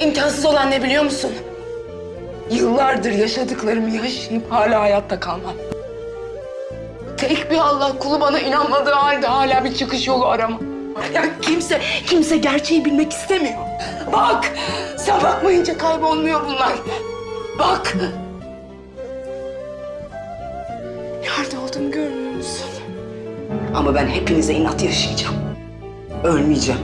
İmkansız olan ne biliyor musun? Yıllardır yaşadıklarımı yaşayıp hala hayatta kalmam. Tek bir Allah kulu bana inanmadığı halde hala bir çıkış yolu arama. Ya kimse, kimse gerçeği bilmek istemiyor. Bak, sen bakmayınca kaybolmuyor bunlar. Bak. Nerede olduğumu görmüyor musun? Ama ben hepinize inat yaşayacağım. Ölmeyeceğim.